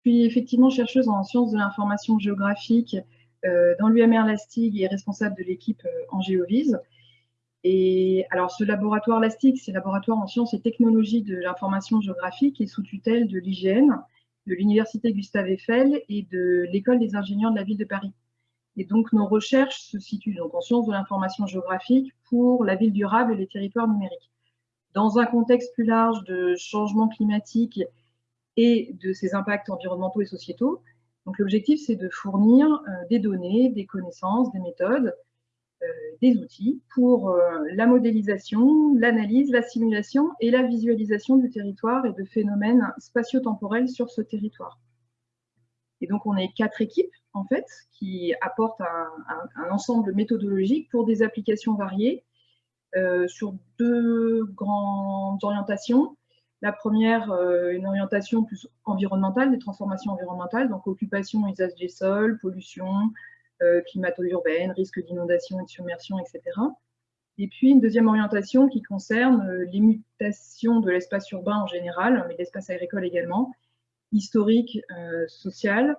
suis effectivement chercheuse en sciences de l'information géographique euh, dans l'UMR Lastig et responsable de l'équipe euh, en Géovise. Et alors, ce laboratoire Lastig, c'est laboratoire en sciences et technologies de l'information géographique et sous tutelle de l'IGN, de l'Université Gustave Eiffel et de l'École des ingénieurs de la ville de Paris. Et donc, nos recherches se situent donc en sciences de l'information géographique pour la ville durable et les territoires numériques. Dans un contexte plus large de changement climatique et de ses impacts environnementaux et sociétaux. Donc l'objectif, c'est de fournir euh, des données, des connaissances, des méthodes, euh, des outils pour euh, la modélisation, l'analyse, la simulation et la visualisation du territoire et de phénomènes spatio-temporels sur ce territoire. Et donc on est quatre équipes en fait qui apportent un, ensemble méthodologique pour des applications variées sur deux grandes orientations. La première, euh, une orientation plus environnementale, des transformations environnementales, donc occupation, usage des sols, pollution, euh, climato-urbaine, risque d'inondation et de submersion, etc. Et puis une deuxième orientation qui concerne euh, les mutations de l'espace urbain en général, mais l'espace agricole également, historique, social,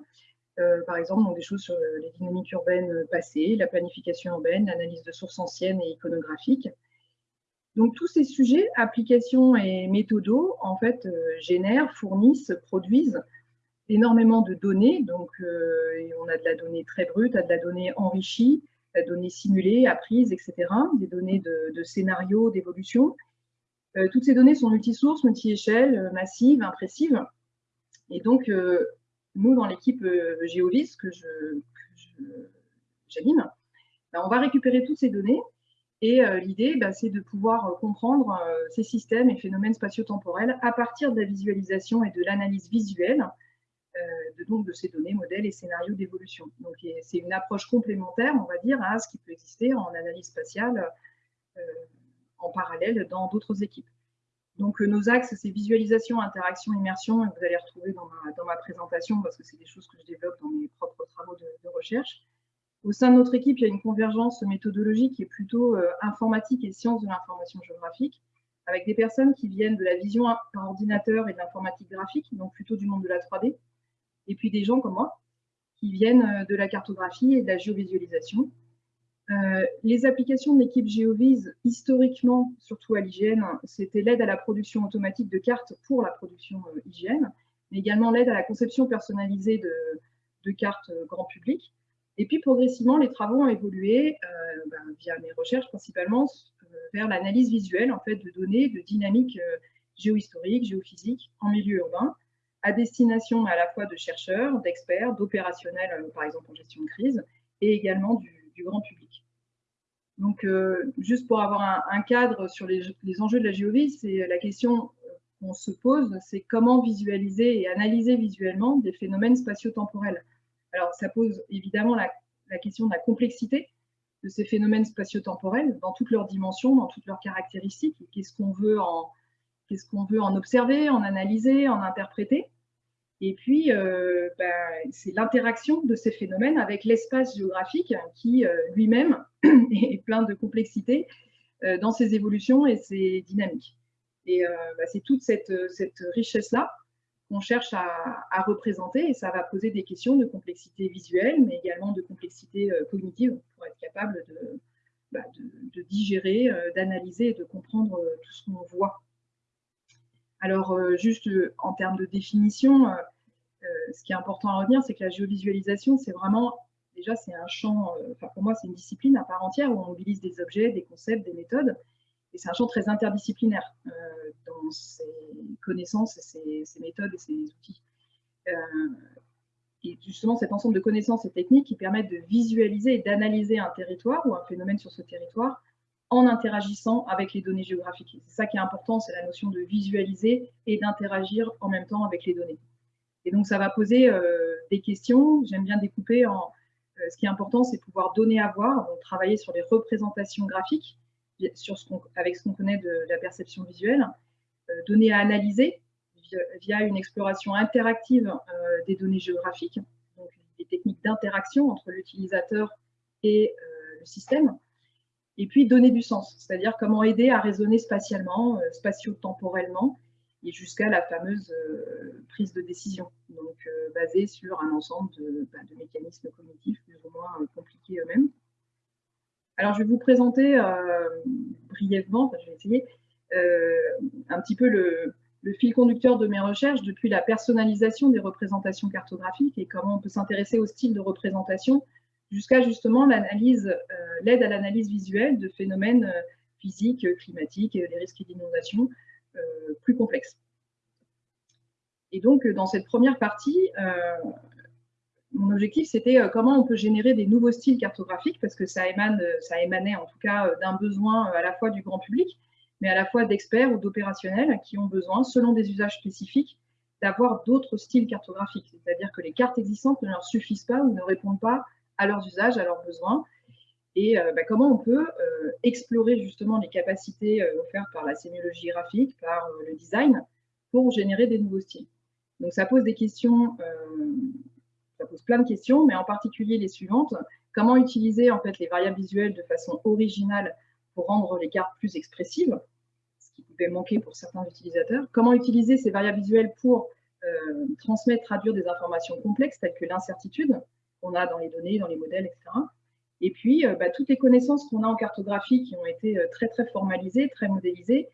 par exemple, donc des choses sur les dynamiques urbaines passées, la planification urbaine, l'analyse de sources anciennes et iconographiques. Donc tous ces sujets, applications et méthodos, en fait, euh, génèrent, fournissent, produisent énormément de données. Donc euh, on a de la donnée très brute, de la donnée enrichie, de la donnée simulée, apprise, etc. Des données de, scénarios, d'évolution. Euh, toutes ces données sont multisources, multi-échelles, massives, impressives. Et donc, nous, dans l'équipe GeoVis que j'anime, ben, on va récupérer toutes ces données et euh, l'idée, bah, c'est de pouvoir euh, comprendre euh, ces systèmes et phénomènes spatio-temporels à partir de la visualisation et de l'analyse visuelle de, donc, de ces données, modèles et scénarios d'évolution. Donc c'est une approche complémentaire, on va dire, à ce qui peut exister en analyse spatiale en parallèle dans d'autres équipes. Donc nos axes, c'est visualisation, interaction, immersion, et vous allez retrouver dans ma, présentation parce que c'est des choses que je développe dans mes propres travaux de recherche. Au sein de notre équipe, il y a une convergence méthodologique qui est plutôt euh, informatique et sciences de l'information géographique, avec des personnes qui viennent de la vision par ordinateur et de l'informatique graphique, donc plutôt du monde de la 3D, et puis des gens comme moi, qui viennent euh, de la cartographie et de la géovisualisation. Euh, les applications de l'équipe GeoVis, historiquement, surtout à l'hygiène, c'était l'aide à la production automatique de cartes pour la production hygiène, mais également l'aide à la conception personnalisée de cartes grand public, et puis progressivement, les travaux ont évolué euh, ben, via mes recherches principalement euh, vers l'analyse visuelle en fait, de données de dynamique euh, géohistorique, géophysique en milieu urbain, à destination à la fois de chercheurs, d'experts, d'opérationnels, par exemple en gestion de crise, et également du, grand public. Donc, juste pour avoir un, cadre sur les, enjeux de la géovie, c'est la question qu'on se pose, c'est comment visualiser et analyser visuellement des phénomènes spatio-temporels. Alors, ça pose évidemment la, question de la complexité de ces phénomènes spatio-temporels dans toutes leurs dimensions, dans toutes leurs caractéristiques. Qu'est-ce qu'on veut, en, observer, en analyser, en interpréter? Et puis, euh, ben, c'est l'interaction de ces phénomènes avec l'espace géographique qui euh, lui-même est plein de complexité euh, dans ses évolutions et ses dynamiques. Et ben, c'est toute cette richesse-là cherche à, représenter et ça va poser des questions de complexité visuelle, mais également de complexité euh, cognitive pour être capable de, bah, digérer, euh, d'analyser et de comprendre euh, tout ce qu'on voit. Alors, juste en termes de définition, ce qui est important à retenir, c'est que la géovisualisation, c'est vraiment, déjà, c'est un champ, enfin, pour moi, c'est une discipline à part entière où on mobilise des objets, des concepts, des méthodes, et c'est un champ très interdisciplinaire euh, dans ses connaissances, ses, méthodes et ses outils. Euh, et justement, cet ensemble de connaissances et techniques qui permettent de visualiser et d'analyser un territoire ou un phénomène sur ce territoire en interagissant avec les données géographiques. C'est ça qui est important, c'est la notion de visualiser et d'interagir en même temps avec les données. Et donc, ça va poser euh, des questions. J'aime bien découper en... ce qui est important, c'est pouvoir donner à voir, donc travailler sur les représentations graphiques, sur ce avec ce qu'on connaît de, la perception visuelle, euh, données à analyser via, une exploration interactive euh, des données géographiques, donc des techniques d'interaction entre l'utilisateur et euh, le système, et puis donner du sens, c'est-à-dire comment aider à raisonner spatialement, spatio-temporellement, et jusqu'à la fameuse prise de décision, donc basée sur un ensemble de, bah, de, mécanismes cognitifs plus ou moins compliqués eux-mêmes. Alors, je vais vous présenter brièvement, je vais essayer, un petit peu le, fil conducteur de mes recherches depuis la personnalisation des représentations cartographiques et comment on peut s'intéresser au style de représentation jusqu'à justement euh, l'aide à l'analyse visuelle de phénomènes euh, physiques, climatiques, les risques d'inondation euh, plus complexes. Et donc, dans cette première partie, mon objectif, c'était comment on peut générer des nouveaux styles cartographiques, parce que ça, émane, ça émanait en tout cas d'un besoin à la fois du grand public, mais à la fois d'experts ou d'opérationnels qui ont besoin, selon des usages spécifiques, d'avoir d'autres styles cartographiques. C'est-à-dire que les cartes existantes ne leur suffisent pas ou ne répondent pas à leurs usages, à leurs besoins. Et euh, bah, comment on peut euh, explorer justement les capacités euh, offertes par la sémiologie graphique, par le design, pour générer des nouveaux styles. Donc ça pose des questions, ça pose plein de questions, mais en particulier les suivantes. Comment utiliser en fait les variables visuelles de façon originale pour rendre les cartes plus expressives pouvait manquer pour certains utilisateurs? Comment utiliser ces variables visuelles pour euh, transmettre, traduire des informations complexes telles que l'incertitude qu'on a dans les données, dans les modèles, etc. Et puis, euh, bah, toutes les connaissances qu'on a en cartographie qui ont été euh, très, très formalisées, très modélisées,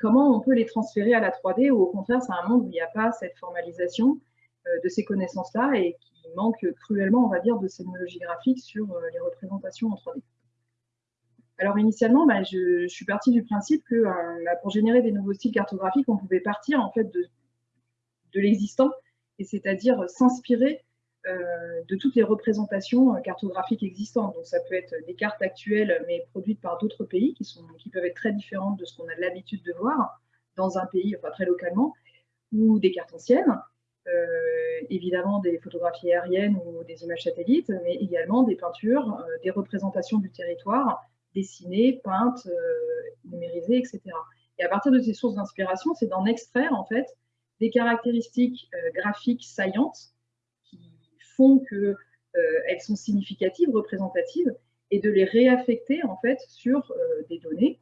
comment on peut les transférer à la 3D ou au contraire, c'est un monde où il n'y a pas cette formalisation? De ces connaissances-là et qui manque cruellement, on va dire, de sémiologie graphique sur les représentations en 3D. Alors initialement, bah, je, suis partie du principe que euh, bah, pour générer des nouveaux styles cartographiques, on pouvait partir en fait de, l'existant, et c'est-à-dire s'inspirer euh, de toutes les représentations euh, cartographiques existantes. Donc ça peut être des cartes actuelles, mais produites par d'autres pays, qui, sont, qui peuvent être très différentes de ce qu'on a l'habitude de voir dans un pays, enfin très localement, ou des cartes anciennes, évidemment des photographies aériennes ou des images satellites, mais également des peintures, des représentations du territoire, dessinées, peintes, euh, numérisées, etc. Et à partir de ces sources d'inspiration, c'est d'en extraire en fait des caractéristiques euh, graphiques saillantes qui font qu'elles euh, sont significatives, représentatives, et de les réaffecter en fait sur des données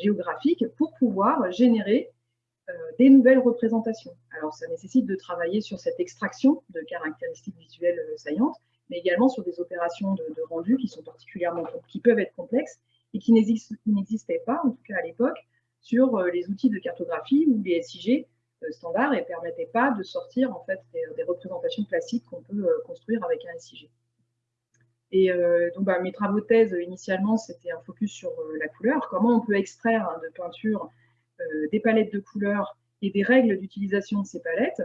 géographiques pour pouvoir générer des nouvelles représentations. Alors ça nécessite de travailler sur cette extraction de caractéristiques visuelles saillantes, mais également sur des opérations de, rendu qui sont particulièrement, qui peuvent être complexes et qui n'existaient pas, en tout cas à l'époque, sur euh, les outils de cartographie ou les SIG euh, standards et ne permettaient pas de sortir en fait des, représentations classiques qu'on peut euh, construire avec un SIG. Et donc, bah, mes travaux de thèse, initialement, c'était un focus sur la couleur. Comment on peut extraire hein, de peinture des palettes de couleurs et des règles d'utilisation de ces palettes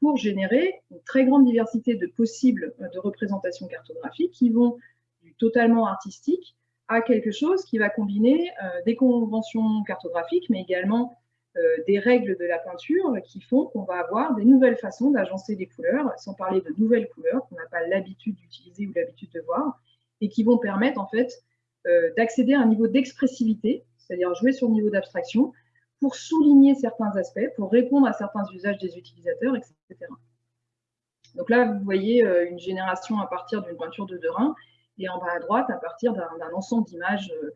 pour générer une très grande diversité de possibles euh, de représentations cartographiques qui vont du totalement artistique à quelque chose qui va combiner euh, des conventions cartographiques, mais également euh, des règles de la peinture qui font qu'on va avoir des nouvelles façons d'agencer des couleurs, sans parler de nouvelles couleurs qu'on n'a pas l'habitude d'utiliser ou l'habitude de voir, et qui vont permettre en fait d'accéder à un niveau d'expressivité, c'est-à-dire jouer sur le niveau d'abstraction, pour souligner certains aspects, pour répondre à certains usages des utilisateurs, etc. Donc là, vous voyez euh, une génération à partir d'une peinture de Derain, et en bas à droite, à partir d'un ensemble d'images euh,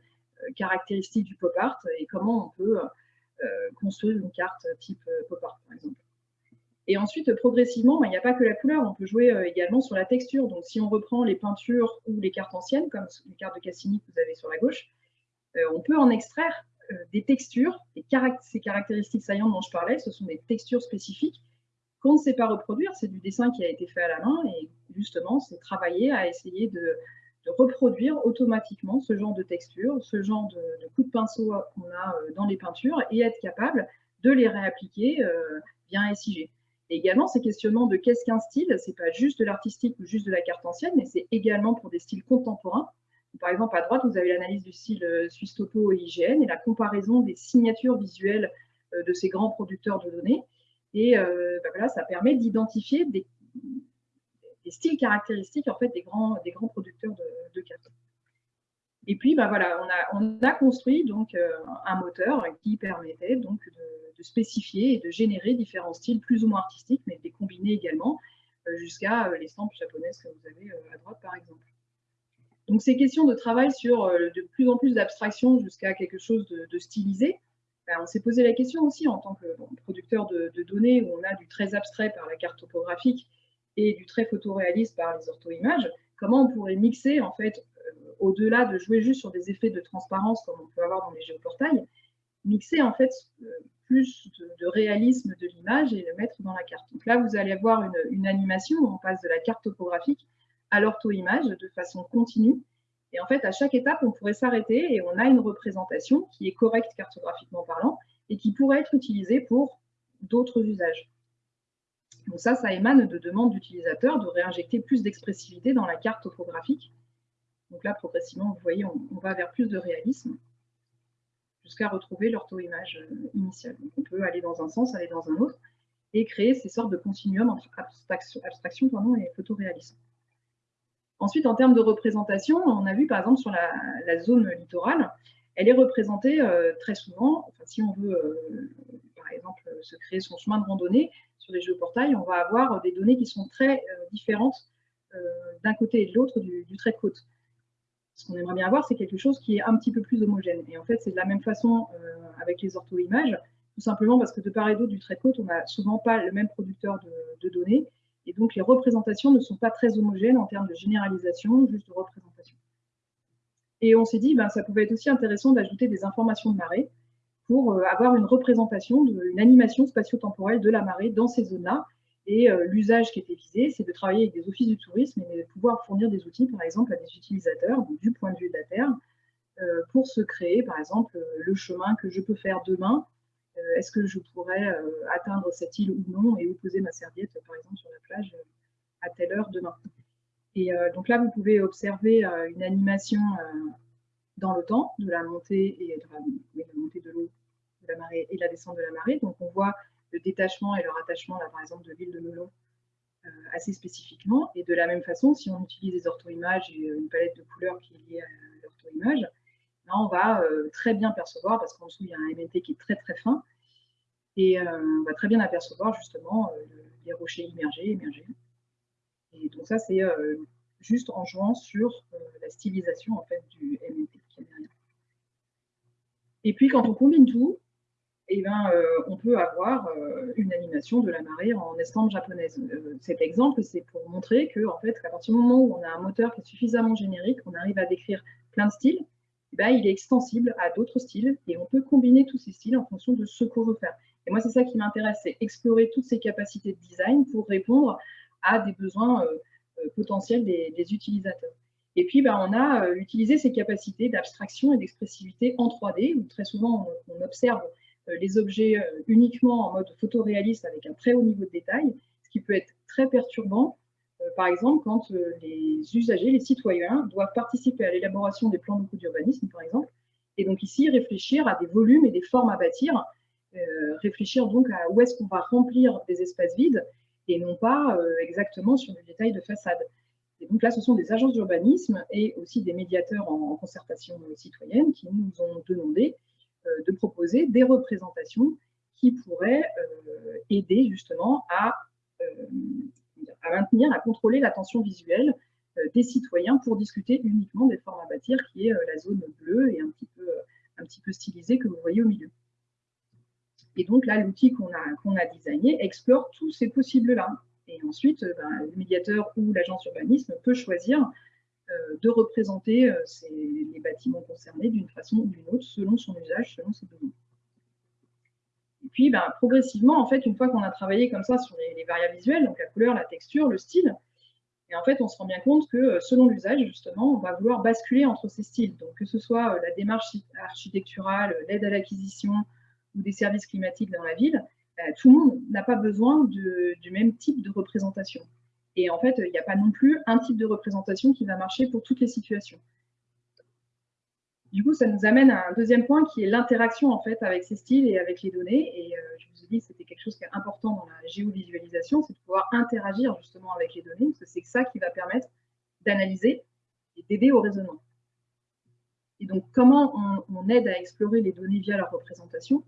caractéristiques du pop art, et comment on peut euh, construire une carte type pop art, par exemple. Et ensuite, progressivement, ben, il n'y a pas que la couleur, on peut jouer également sur la texture. Donc si on reprend les peintures ou les cartes anciennes, comme les cartes de Cassini que vous avez sur la gauche, on peut en extraire euh, des textures, ces caractéristiques saillantes dont je parlais, ce sont des textures spécifiques qu'on ne sait pas reproduire, c'est du dessin qui a été fait à la main, et justement, c'est travailler à essayer de, reproduire automatiquement ce genre de texture, ce genre de, coups de pinceau qu'on a euh, dans les peintures, et être capable de les réappliquer euh, bien SIG. Et également, ces questionnements de qu'est-ce qu'un style, c'est pas juste de l'artistique ou juste de la carte ancienne, mais c'est également pour des styles contemporains, par exemple, à droite, vous avez l'analyse du style euh, Suisse Topo et IGN et la comparaison des signatures visuelles euh, de ces grands producteurs de données. Et euh, bah voilà, ça permet d'identifier des, styles caractéristiques en fait, des, grands, des grands producteurs de, cartes. Et puis, bah voilà, on a, on a construit donc un moteur qui permettait donc de, spécifier et de générer différents styles plus ou moins artistiques, mais de les combiner également jusqu'à les stampes japonaises que vous avez à droite, par exemple. Donc ces questions de travail sur euh, de plus en plus d'abstraction jusqu'à quelque chose de, stylisé, ben, on s'est posé la question aussi en tant que producteur de, données où on a du très abstrait par la carte topographique et du très photoréaliste par les ortho-images, comment on pourrait mixer en fait, euh, au-delà de jouer juste sur des effets de transparence comme on peut avoir dans les géoportails, mixer en fait euh, plus de, réalisme de l'image et le mettre dans la carte. Donc là, vous allez avoir une, une animation où on passe de la carte topographique à l'ortho-image de façon continue et en fait, à chaque étape, on pourrait s'arrêter et on a une représentation qui est correcte cartographiquement parlant et qui pourrait être utilisée pour d'autres usages. Donc ça, ça émane de demandes d'utilisateurs de réinjecter plus d'expressivité dans la carte topographique. Donc là, progressivement, vous voyez, on, va vers plus de réalisme jusqu'à retrouver l'ortho-image euh, initiale. On peut aller dans un sens, aller dans un autre, et créer ces sortes de continuums entre abstraction, abstraction et photoréalisme. Ensuite, en termes de représentation, on a vu par exemple sur la, zone littorale, elle est représentée euh, très souvent, si on veut euh, par exemple se créer son chemin de randonnée sur les géoportails, on va avoir des données qui sont très euh, différentes d'un côté et de l'autre du, trait de côte. Ce qu'on aimerait bien avoir, c'est quelque chose qui est un petit peu plus homogène. Et en fait, c'est de la même façon avec les ortho-images, tout simplement parce que de part et d'autre du trait de côte, on n'a souvent pas le même producteur de données, et donc, les représentations ne sont pas très homogènes en termes de généralisation, juste de représentation. Et on s'est dit, ben, ça pouvait être aussi intéressant d'ajouter des informations de marée pour euh, avoir une représentation, une animation spatio-temporelle de la marée dans ces zones-là. Et euh, l'usage qui était visé, c'est de travailler avec des offices du tourisme et de pouvoir fournir des outils, par exemple, à des utilisateurs, du point de vue de la Terre, euh, pour se créer, par exemple, le chemin que je peux faire demain est-ce que je pourrais euh, atteindre cette île ou non et où poser ma serviette, par exemple, sur la plage euh, à telle heure demain. Et donc là, vous pouvez observer une animation dans le temps de la montée et de la, montée de l'eau de la marée et la descente de la marée. Donc on voit le détachement et le rattachement, là, par exemple, de l'île de Melon assez spécifiquement. Et de la même façon, si on utilise des ortho-images et une palette de couleurs qui est liée à l'ortho-image, on va euh, très bien percevoir, parce qu'en dessous, il y a un MNT qui est très très fin, et euh, on va très bien apercevoir justement euh, les rochers immergés, émergés. Et donc ça, c'est juste en jouant sur la stylisation en fait, du MNT derrière. Et puis quand on combine tout, eh ben, on peut avoir une animation de la marée en estampe japonaise. cet exemple, c'est pour montrer que, en fait, à partir du moment où on a un moteur qui est suffisamment générique, on arrive à décrire plein de styles, eh ben, il est extensible à d'autres styles et on peut combiner tous ces styles en fonction de ce qu'on veut faire. Et moi, c'est ça qui m'intéresse, c'est explorer toutes ces capacités de design pour répondre à des besoins euh, euh, potentiels des, utilisateurs. Et puis, ben, on a euh, utilisé ces capacités d'abstraction et d'expressivité en 3D, où très souvent on, observe les objets uniquement en mode photoréaliste avec un très haut niveau de détail, ce qui peut être très perturbant par exemple, quand euh, les usagers, les citoyens, doivent participer à l'élaboration des plans locaux d'urbanisme, par exemple, et donc ici réfléchir à des volumes et des formes à bâtir, euh, réfléchir donc à où est-ce qu'on va remplir des espaces vides, et non pas exactement sur des détails de façade. Et donc là, ce sont des agences d'urbanisme et aussi des médiateurs en, concertation citoyenne qui nous ont demandé de proposer des représentations qui pourraient aider justement à à maintenir, à contrôler l'attention visuelle euh, des citoyens pour discuter uniquement des formes à bâtir, qui est euh, la zone bleue et un petit peu, euh, un stylisée que vous voyez au milieu. Et donc là, l'outil qu'on a, qu'on a designé explore tous ces possibles-là. Et ensuite, ben, le médiateur ou l'agence urbanisme peut choisir de représenter les bâtiments concernés d'une façon ou d'une autre, selon son usage, selon ses besoins. Et puis, ben, progressivement, en fait, une fois qu'on a travaillé comme ça sur les, variables visuelles, donc la couleur, la texture, le style, et en fait, on se rend bien compte que euh, selon l'usage, justement, on va vouloir basculer entre ces styles. Donc, que ce soit euh, la démarche architecturale, euh, l'aide à l'acquisition ou des services climatiques dans la ville, tout le monde n'a pas besoin du même type de représentation. Et en fait, il n'y a pas non plus un type de représentation qui va marcher pour toutes les situations. Du coup, ça nous amène à un deuxième point qui est l'interaction en fait avec ces styles et avec les données. Et euh, je vous ai dit que c'était quelque chose qui est important dans la géovisualisation, c'est de pouvoir interagir justement avec les données, parce que c'est ça qui va permettre d'analyser et d'aider au raisonnement. Et donc, comment on, aide à explorer les données via leur représentation?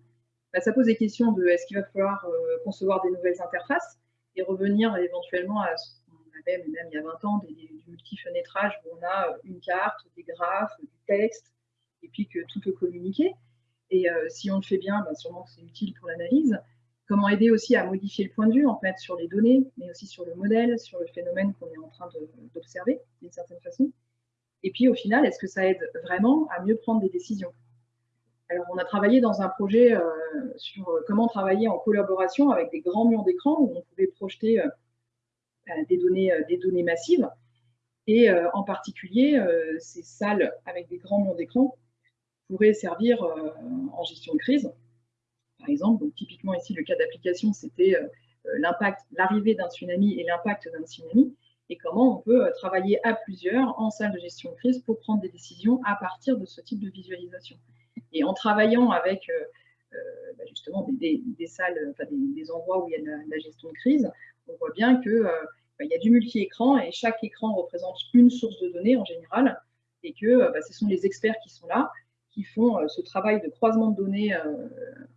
Bah, Ça pose des questions de est-ce qu'il va falloir euh, concevoir des nouvelles interfaces et revenir éventuellement à ce qu'on avait, même il y a 20 ans, du multi-fenêtrage où on a une carte, des graphes, du texte, et puis que tout peut communiquer. Et si on le fait bien, ben, sûrement que c'est utile pour l'analyse. Comment aider aussi à modifier le point de vue en fait sur les données, mais aussi sur le modèle, sur le phénomène qu'on est en train d'observer d'une certaine façon. Et puis au final, est-ce que ça aide vraiment à mieux prendre des décisions? Alors on a travaillé dans un projet euh, sur euh, comment travailler en collaboration avec des grands murs d'écran où on pouvait projeter euh, des, données, des données massives. Et en particulier, ces salles avec des grands murs d'écran pourraient servir en gestion de crise par exemple. Donc, typiquement, ici, le cas d'application, c'était euh, euh, l'impact, l'arrivée d'un tsunami et l'impact d'un tsunami, et comment on peut euh, travailler à plusieurs en salle de gestion de crise pour prendre des décisions à partir de ce type de visualisation. Et en travaillant avec bah, justement des, salles, des, endroits où il y a de la, gestion de crise, on voit bien qu'il bah, y a du multi-écran et chaque écran représente une source de données en général, et que bah, ce sont les experts qui sont là qui font euh, ce travail de croisement de données euh,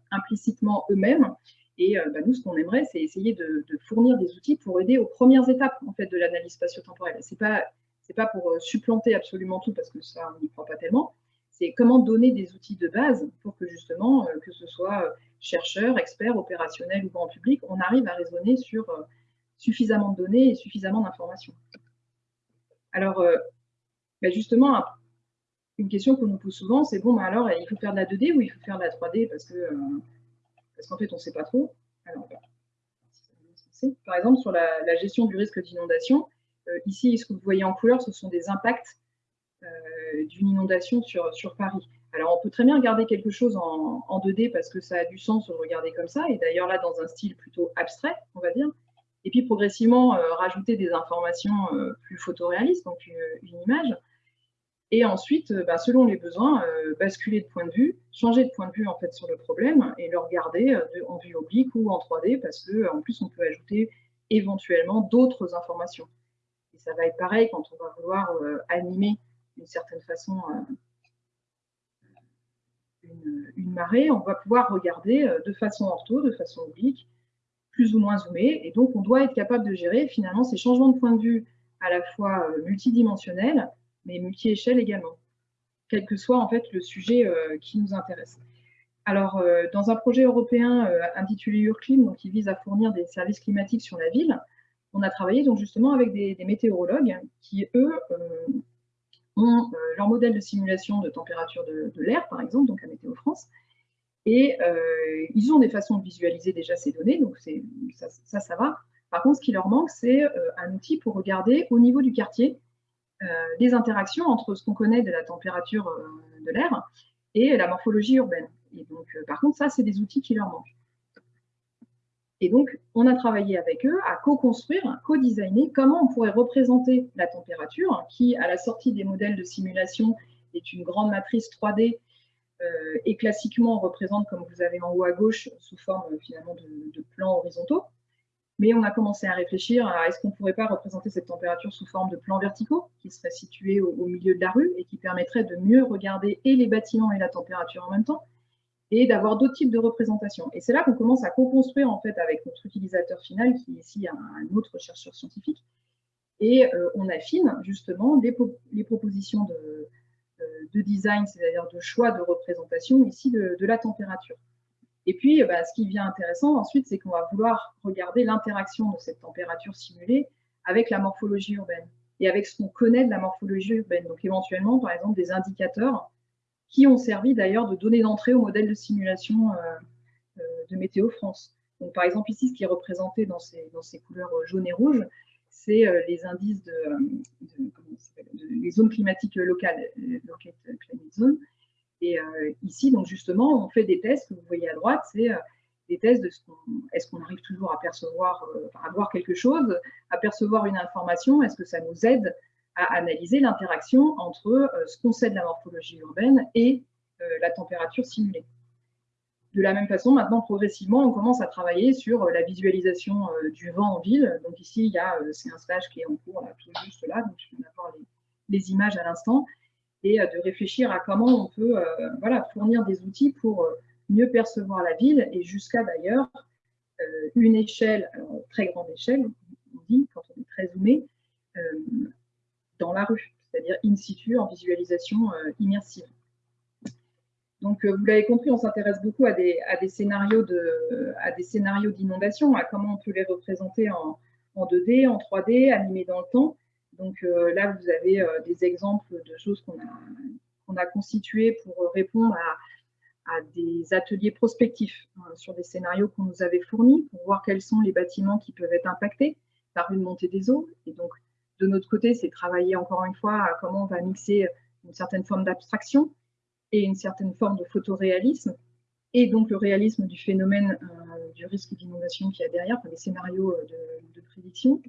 implicitement eux-mêmes. Et euh, bah, nous, ce qu'on aimerait, c'est essayer de, fournir des outils pour aider aux premières étapes en fait, de l'analyse spatio-temporelle. Ce n'est pas, pas pour supplanter absolument tout, parce que ça, on n'y croit pas tellement. C'est comment donner des outils de base pour que justement, que ce soit chercheurs, experts, opérationnels ou grand public, on arrive à raisonner sur suffisamment de données et suffisamment d'informations. Alors, bah, justement, une question qu'on nous pose souvent, c'est bon, bah alors, il faut faire de la 2D ou il faut faire de la 3D parce que euh, parce qu'en fait, on ne sait pas trop. par exemple, sur la, gestion du risque d'inondation, euh, ici, ce que vous voyez en couleur, ce sont des impacts euh, d'une inondation sur, sur Paris. Alors, on peut très bien regarder quelque chose en, en, 2D parce que ça a du sens de regarder comme ça, et d'ailleurs là, dans un style plutôt abstrait, on va dire. Et puis, progressivement, rajouter des informations plus photoréalistes, donc une image. Et ensuite, euh, bah, selon les besoins, euh, basculer de point de vue, changer de point de vue en fait sur le problème et le regarder euh, en vue oblique ou en 3D parce qu'en plus on peut ajouter éventuellement d'autres informations. Et ça va être pareil quand on va vouloir animer d'une certaine façon une, marée, on va pouvoir regarder de façon ortho, de façon oblique, plus ou moins zoomé, et donc on doit être capable de gérer finalement ces changements de point de vue à la fois multidimensionnels mais multi-échelle également, quel que soit en fait le sujet euh, qui nous intéresse. Alors, euh, dans un projet européen euh, intitulé Urclim, qui vise à fournir des services climatiques sur la ville, on a travaillé donc justement avec des, météorologues qui, eux, ont leur modèle de simulation de température de, l'air, par exemple, donc à Météo France, et ils ont des façons de visualiser déjà ces données, donc ça, ça, ça, va. Par contre, ce qui leur manque, c'est un outil pour regarder au niveau du quartier les euh, interactions entre ce qu'on connaît de la température euh, de l'air et la morphologie urbaine. Et donc, euh, par contre, ça, c'est des outils qui leur manquent. Et donc, on a travaillé avec eux à co-construire, co-designer comment on pourrait représenter la température, qui, à la sortie des modèles de simulation, est une grande matrice 3D et classiquement représente, comme vous avez en haut à gauche, sous forme finalement de plans horizontaux. Mais on a commencé à réfléchir à est-ce qu'on ne pourrait pas représenter cette température sous forme de plans verticaux qui seraient situés au, milieu de la rue et qui permettraient de mieux regarder et les bâtiments et la température en même temps et d'avoir d'autres types de représentations. Et c'est là qu'on commence à co-construire en fait avec notre utilisateur final qui est ici un, autre chercheur scientifique. Et euh, on affine justement les, propositions euh, de design, c'est-à-dire de choix de représentation ici de la température. Et puis, bah, ce qui devient intéressant ensuite, c'est qu'on va vouloir regarder l'interaction de cette température simulée avec la morphologie urbaine et avec ce qu'on connaît de la morphologie urbaine. Donc, éventuellement, par exemple, des indicateurs qui ont servi d'ailleurs de données d'entrée au modèle de simulation euh, euh, de Météo France. Donc, par exemple, ici, ce qui est représenté dans ces, couleurs jaunes et rouges, c'est euh, les indices de, les zones climatiques locales, Locate Climate Zone, et euh, ici, donc justement, on fait des tests que vous voyez à droite, c'est euh, des tests de ce qu'on, est-ce qu'on arrive toujours à percevoir, euh, à voir quelque chose, à percevoir une information, est-ce que ça nous aide à analyser l'interaction entre ce qu'on sait de la morphologie urbaine et la température simulée? De la même façon, maintenant, progressivement, on commence à travailler sur la visualisation du vent en ville. Donc ici, il y a, c'est un stage qui est en cours, là, tout juste là, donc je vais avoir les images à l'instant et euh, de réfléchir à comment on peut euh, voilà, fournir des outils pour euh, mieux percevoir la ville et jusqu'à d'ailleurs une échelle, très grande échelle, on dit quand on est très zoomé, dans la rue, c'est-à-dire in situ en visualisation immersive. Donc, vous l'avez compris, on s'intéresse beaucoup à des, à des scénarios d'inondation, à, comment on peut les représenter en, en 2D, en 3D, animés dans le temps. Donc là, vous avez des exemples de choses qu'on a, constituées pour répondre à, des ateliers prospectifs hein, sur des scénarios qu'on nous avait fournis pour voir quels sont les bâtiments qui peuvent être impactés par une montée des eaux. Et donc, de notre côté, c'est travailler encore une fois à comment on va mixer une certaine forme d'abstraction et une certaine forme de photoréalisme, et donc le réalisme du phénomène euh, du risque d'inondation qu'il y a derrière, enfin, les scénarios euh, de, prédiction.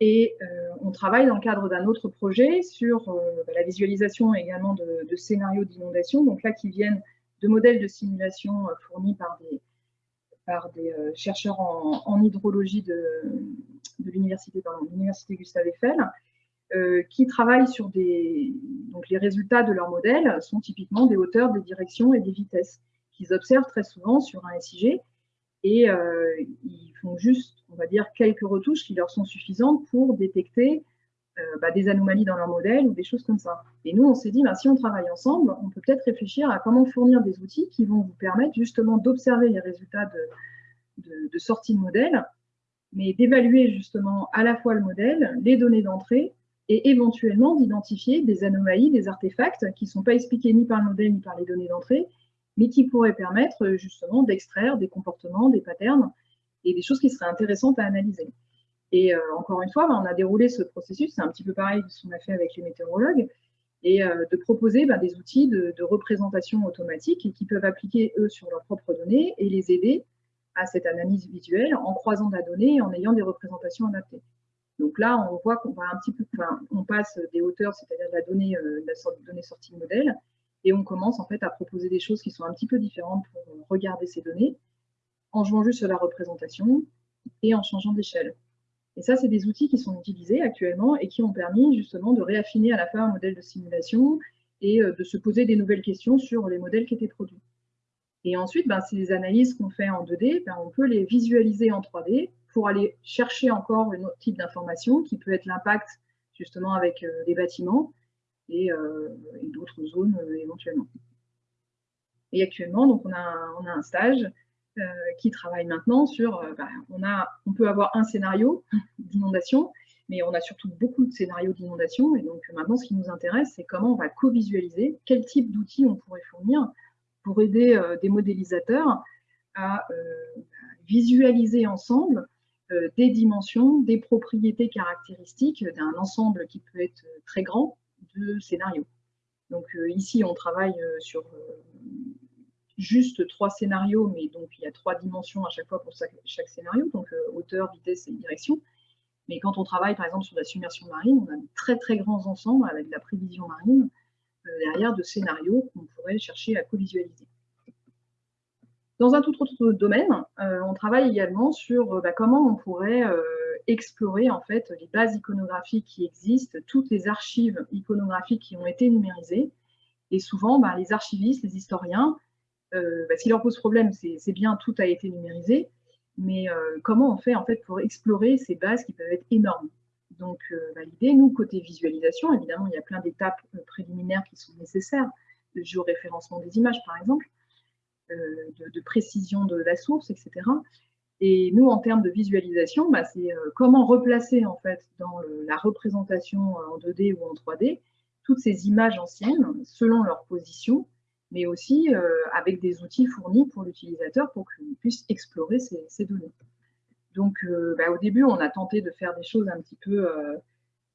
Et euh, on travaille dans le cadre d'un autre projet sur bah, la visualisation également de, scénarios d'inondation, donc là qui viennent de modèles de simulation euh, fournis par des, euh, chercheurs en, hydrologie de, l'université Gustave Eiffel, euh, qui travaillent sur des... Donc les résultats de leurs modèles sont typiquement des hauteurs, des directions et des vitesses qu'ils observent très souvent sur un SIG et ils font juste, on va dire, quelques retouches qui leur sont suffisantes pour détecter euh, bah, des anomalies dans leur modèle ou des choses comme ça. Et nous, on s'est dit, bah, si on travaille ensemble, on peut peut-être réfléchir à comment fournir des outils qui vont vous permettre justement d'observer les résultats de, sortie de modèle, mais d'évaluer justement à la fois le modèle, les données d'entrée, et éventuellement d'identifier des anomalies, des artefacts qui ne sont pas expliqués ni par le modèle ni par les données d'entrée, mais qui pourraient permettre justement d'extraire des comportements, des patterns et des choses qui seraient intéressantes à analyser. Et euh, encore une fois, bah, on a déroulé ce processus, c'est un petit peu pareil de ce qu'on a fait avec les météorologues, et euh, de proposer bah, des outils de, représentation automatique qui peuvent appliquer, eux, sur leurs propres données et les aider à cette analyse visuelle en croisant la donnée et en ayant des représentations adaptées. Donc là, on voit qu'on va un petit peu, on passe des hauteurs, c'est-à-dire de la donnée, euh, la donnée sortie de modèle, et on commence en fait à proposer des choses qui sont un petit peu différentes pour regarder ces données, en jouant juste sur la représentation et en changeant d'échelle. Et ça, c'est des outils qui sont utilisés actuellement et qui ont permis justement de réaffiner à la fois un modèle de simulation et euh, de se poser des nouvelles questions sur les modèles qui étaient produits. Et ensuite, ben, ces analyses qu'on fait en 2D, ben, on peut les visualiser en 3D pour aller chercher encore un autre type d'information qui peut être l'impact justement avec euh, les bâtiments et, euh, d'autres zones éventuellement. Et actuellement, donc on a, on a un stage euh, qui travaille maintenant sur, euh, bah, on, a, on peut avoir un scénario d'inondation, mais on a surtout beaucoup de scénarios d'inondation. Et donc maintenant, ce qui nous intéresse, c'est comment on va co-visualiser, quel type d'outils on pourrait fournir pour aider euh, des modélisateurs à visualiser ensemble des dimensions, des propriétés caractéristiques d'un ensemble qui peut être très grand de scénarios. Donc ici, on travaille sur juste trois scénarios, mais donc il y a trois dimensions à chaque fois pour chaque, scénario, donc euh, hauteur, vitesse et direction. Mais quand on travaille par exemple sur la submersion marine, on a de très très grands ensembles avec la prévision marine euh, derrière de scénarios qu'on pourrait chercher à co-visualiser. Dans un tout autre domaine, euh, on travaille également sur bah, comment on pourrait explorer en fait les bases iconographiques qui existent, toutes les archives iconographiques qui ont été numérisées. Et souvent, bah, les archivistes, les historiens euh, bah, ce qui leur pose problème, c'est bien, tout a été numérisé, mais euh, comment on fait en fait pour explorer ces bases qui peuvent être énormes? Donc euh, bah, l'idée, nous, côté visualisation, évidemment, il y a plein d'étapes préliminaires qui sont nécessaires, de géoréférencement des images par exemple, de, précision de la source, etc. Et nous, en termes de visualisation, bah, c'est comment replacer en fait dans la représentation en 2D ou en 3D toutes ces images anciennes selon leur position mais aussi euh, avec des outils fournis pour l'utilisateur pour qu'il puisse explorer ces, données. Donc euh, bah, au début, on a tenté de faire des choses un petit peu... Euh,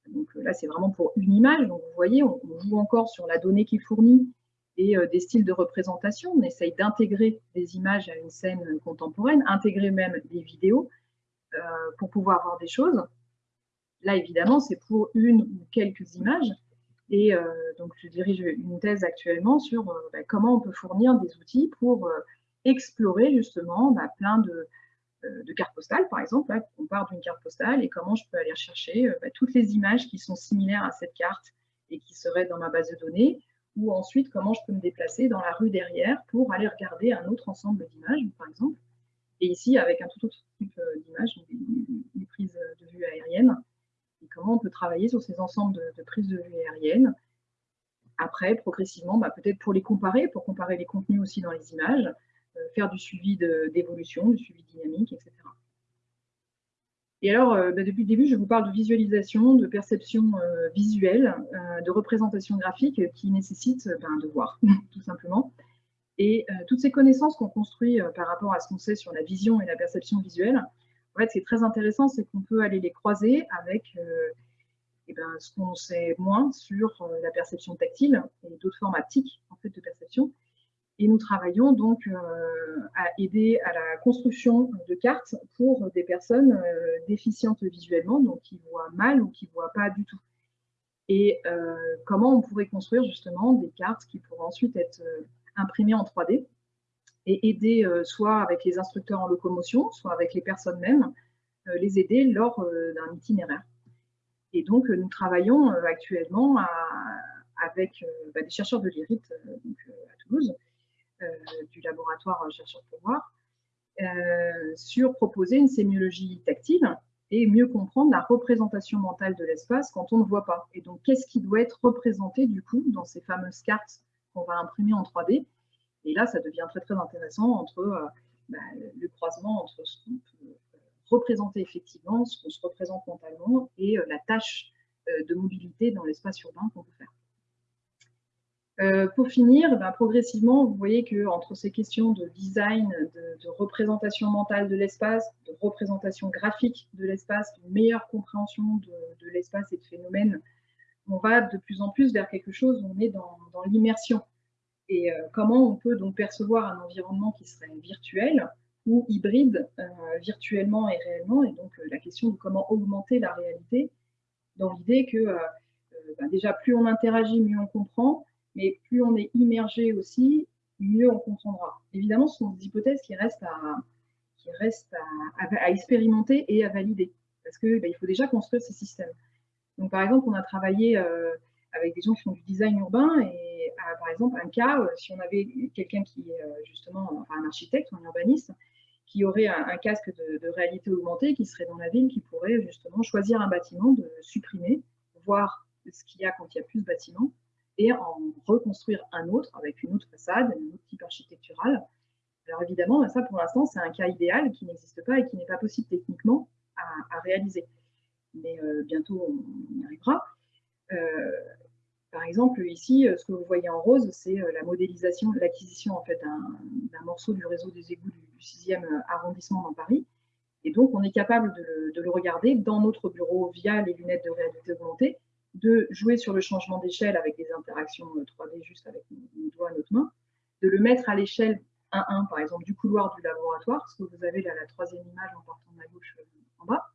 donc là, c'est vraiment pour une image. Donc vous voyez, on, joue encore sur la donnée qui est fournie et des styles de représentation. On essaye d'intégrer des images à une scène contemporaine, intégrer même des vidéos pour pouvoir voir des choses. Là, évidemment, c'est pour une ou quelques images, et euh, donc, je dirige une thèse actuellement sur euh, bah, comment on peut fournir des outils pour euh, explorer justement bah, plein de, cartes postales, par exemple. on part d'une carte postale et comment je peux aller chercher bah, toutes les images qui sont similaires à cette carte et qui seraient dans ma base de données, ou ensuite comment je peux me déplacer dans la rue derrière pour aller regarder un autre ensemble d'images, par exemple. Et ici, avec un tout autre type d'images, des prises de vue aériennes, comment on peut travailler sur ces ensembles de, prises de vue aériennes après, progressivement, bah, peut-être pour les comparer, pour comparer les contenus aussi dans les images, faire du suivi d'évolution, du suivi dynamique, etc. Et alors, bah, depuis le début, je vous parle de visualisation, de perception visuelle, de représentation graphique qui nécessite ben, de voir, tout simplement. Et toutes ces connaissances qu'on construit par rapport à ce qu'on sait sur la vision et la perception visuelle, en fait, c'est très intéressant, c'est qu'on peut aller les croiser avec eh ben, ce qu'on sait moins sur euh, la perception tactile et d'autres formes haptiques de perception. Et nous travaillons donc euh, à aider à la construction de cartes pour des personnes euh, déficientes visuellement, donc qui voient mal ou qui ne voient pas du tout. Et comment on pourrait construire justement des cartes qui pourraient ensuite être imprimées en 3D et aider soit avec les instructeurs en locomotion, soit avec les personnes mêmes, les aider lors d'un itinéraire. Et donc, nous travaillons euh, actuellement avec euh, bah, des chercheurs de l'IRIT euh, à Toulouse, du laboratoire Chercheurs pour voir, sur proposer une sémiologie tactile et mieux comprendre la représentation mentale de l'espace quand on ne voit pas. Et donc, qu'est-ce qui doit être représenté du coup dans ces fameuses cartes qu'on va imprimer en 3D Et là, ça devient très très intéressant entre bah, le croisement entre ce qu'on peut représenter effectivement ce qu'on se représente mentalement et euh, la tâche euh, de mobilité dans l'espace urbain qu'on peut faire. Euh, pour finir, ben, progressivement, vous voyez qu'entre ces questions de design, de, représentation mentale de l'espace, de représentation graphique de l'espace, d'une meilleure compréhension de, l'espace et de phénomènes, on va de plus en plus vers quelque chose où on est dans, l'immersion. Et comment on peut donc percevoir un environnement qui serait virtuel, ou hybride, euh, virtuellement et réellement? Et donc, euh, la question de comment augmenter la réalité, dans l'idée que euh, bah, déjà, plus on interagit, mieux on comprend, mais plus on est immergé aussi, mieux on comprendra. Évidemment, ce sont des hypothèses qui restent à, qui à, expérimenter et à valider, parce qu'il bah, il faut déjà construire ces systèmes. Donc, par exemple, on a travaillé avec des gens qui font du design urbain, et par exemple, un cas, si on avait quelqu'un qui est justement, enfin un architecte ou un urbaniste, qui aurait un, casque de, réalité augmentée, qui serait dans la ville, qui pourrait justement choisir un bâtiment, de supprimer, voir ce qu'il y a quand il y a plus de bâtiments, et en reconstruire un autre avec une autre façade, un autre type architectural. Alors évidemment, ça pour l'instant, c'est un cas idéal qui n'existe pas et qui n'est pas possible techniquement à, réaliser. Mais euh, bientôt, on y arrivera. Euh, par exemple, ici, ce que vous voyez en rose, c'est euh, la modélisation, l'acquisition en fait d'un morceau du réseau des égouts du 6e arrondissement dans Paris. Et donc, on est capable de le, regarder dans notre bureau via les lunettes de réalité augmentée, de jouer sur le changement d'échelle avec des interactions 3D euh, juste avec nos, doigts, notre main, de le mettre à l'échelle 1-1, par exemple, du couloir du laboratoire, ce que vous avez là, la troisième image en partant de la gauche euh, en bas.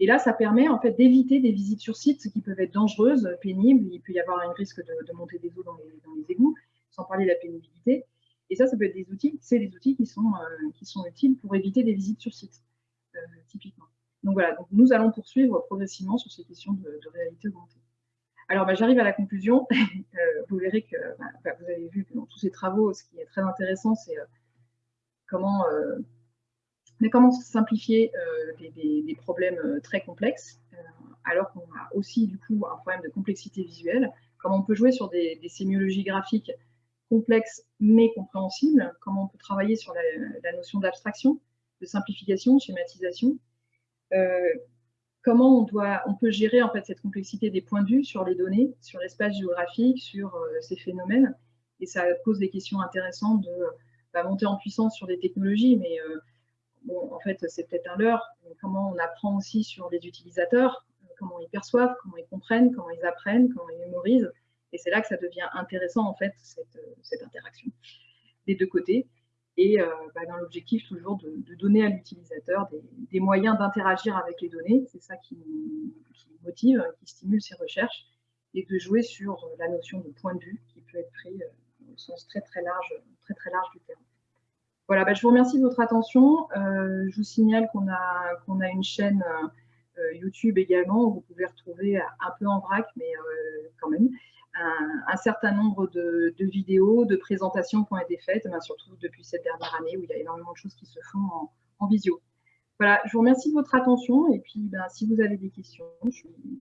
Et là, ça permet en fait d'éviter des visites sur site qui peuvent être dangereuses, pénibles. Il peut y avoir un risque de, monter des eaux dans les, dans les égouts, sans parler de la pénibilité. Et ça, ça peut être des outils, c'est des outils qui sont, euh, qui sont utiles pour éviter des visites sur site, euh, typiquement. Donc voilà, donc nous allons poursuivre progressivement sur ces questions de, réalité augmentée. Alors, bah, j'arrive à la conclusion. Euh, vous verrez que bah, bah, vous avez vu que dans tous ces travaux, ce qui est très intéressant, c'est comment, mais comment simplifier des, des, problèmes très complexes, alors qu'on a aussi du coup un problème de complexité visuelle? Comment on peut jouer sur des, sémiologies graphiques complexe mais compréhensible, comment on peut travailler sur la, notion d'abstraction, de simplification, de schématisation, euh, comment on, on peut gérer en fait cette complexité des points de vue sur les données, sur l'espace géographique, sur euh, ces phénomènes, et ça pose des questions intéressantes de bah, monter en puissance sur des technologies, mais euh, en fait c'est peut-être un leurre, comment on apprend aussi sur les utilisateurs, comment ils perçoivent, comment ils comprennent, comment ils apprennent, comment ils mémorisent, et c'est là que ça devient intéressant, en fait, cette, euh, interaction des deux côtés. Et euh, bah, dans l'objectif toujours de, donner à l'utilisateur des, moyens d'interagir avec les données, c'est ça qui, motive, qui stimule ses recherches, et de jouer sur la notion de point de vue qui peut être pris euh, au sens très très large, très très large du terme. Voilà, bah, je vous remercie de votre attention. je vous signale qu'on a, une chaîne YouTube également où vous pouvez retrouver un peu en vrac, mais quand même, un, certain nombre de, vidéos, de présentations qui ont été faites, surtout depuis cette dernière année où il y a énormément de choses qui se font en, visio. Voilà, je vous remercie de votre attention et puis ben, si vous avez des questions, je suis